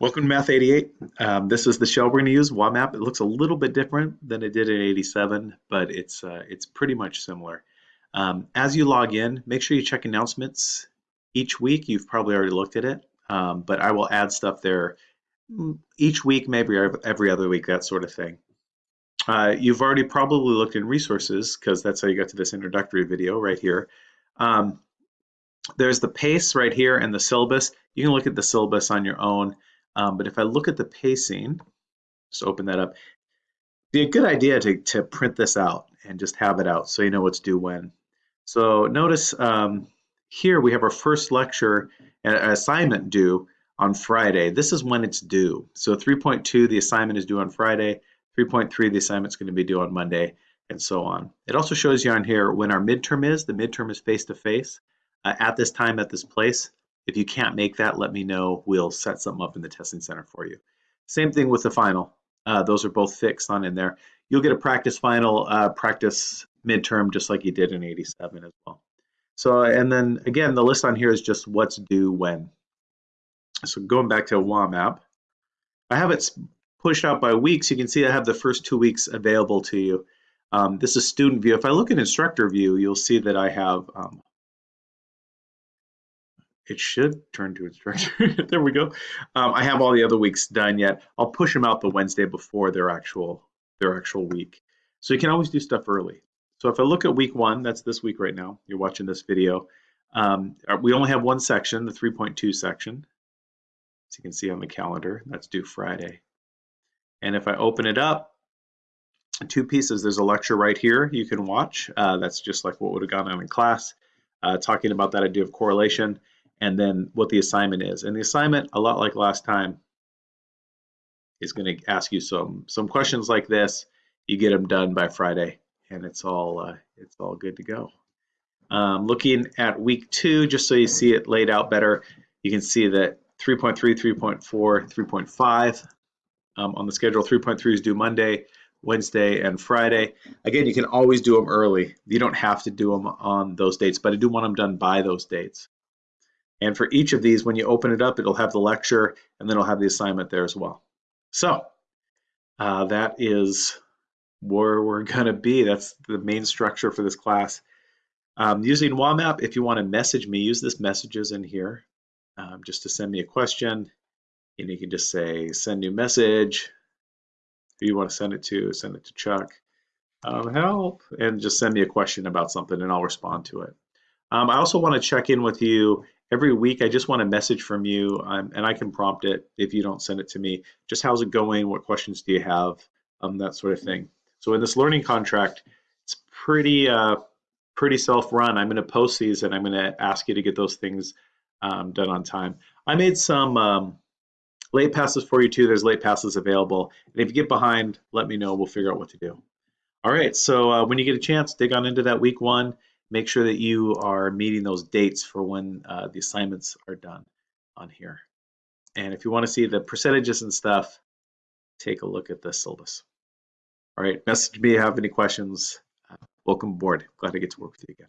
Welcome to Math 88. Um, this is the shell we're going to use, WAMAP. It looks a little bit different than it did in 87, but it's uh, it's pretty much similar. Um, as you log in, make sure you check announcements each week. You've probably already looked at it, um, but I will add stuff there mm, each week, maybe every other week, that sort of thing. Uh, you've already probably looked in resources because that's how you got to this introductory video right here. Um, there's the pace right here and the syllabus. You can look at the syllabus on your own. Um, but if I look at the pacing, just open that up, be a good idea to, to print this out and just have it out so you know what's due when. So notice um, here we have our first lecture uh, assignment due on Friday. This is when it's due. So 3.2, the assignment is due on Friday. 3.3, the assignment's going to be due on Monday, and so on. It also shows you on here when our midterm is. The midterm is face-to-face -face, uh, at this time, at this place. If you can't make that, let me know. We'll set something up in the testing center for you. Same thing with the final. Uh, those are both fixed on in there. You'll get a practice final, uh, practice midterm, just like you did in 87 as well. So, and then again, the list on here is just what's due when. So going back to WAMAP, I have it pushed out by weeks. You can see I have the first two weeks available to you. Um, this is student view. If I look at instructor view, you'll see that I have um, it should turn to instructor. there we go. Um, I have all the other weeks done yet. I'll push them out the Wednesday before their actual their actual week. So you can always do stuff early. So if I look at week one, that's this week right now. You're watching this video. Um, uh, we only have one section, the 3.2 section. As you can see on the calendar, that's due Friday. And if I open it up, two pieces. There's a lecture right here you can watch. Uh, that's just like what would have gone on in class, uh, talking about that idea of correlation and then what the assignment is. And the assignment, a lot like last time, is going to ask you some some questions like this. You get them done by Friday, and it's all uh, it's all good to go. Um, looking at week two, just so you see it laid out better, you can see that 3.3, 3.4, 3.5 um, on the schedule. 3.3 is due Monday, Wednesday, and Friday. Again, you can always do them early. You don't have to do them on those dates, but I do want them done by those dates. And for each of these, when you open it up, it'll have the lecture and then it'll have the assignment there as well. So uh, that is where we're going to be. That's the main structure for this class. Um, using WAMAP, if you want to message me, use this messages in here um, just to send me a question. And you can just say, send new message. Who you want to send it to, send it to Chuck. Um, help, and just send me a question about something and I'll respond to it. Um, I also want to check in with you every week. I just want a message from you, um, and I can prompt it if you don't send it to me. Just how's it going? What questions do you have? Um, that sort of thing. So in this learning contract, it's pretty uh, pretty self-run. I'm going to post these, and I'm going to ask you to get those things um, done on time. I made some um, late passes for you too. There's late passes available, and if you get behind, let me know. We'll figure out what to do. All right. So uh, when you get a chance, dig on into that week one make sure that you are meeting those dates for when uh, the assignments are done on here. And if you want to see the percentages and stuff, take a look at the syllabus. All right, message me if you have any questions. Welcome aboard. Glad to get to work with you again.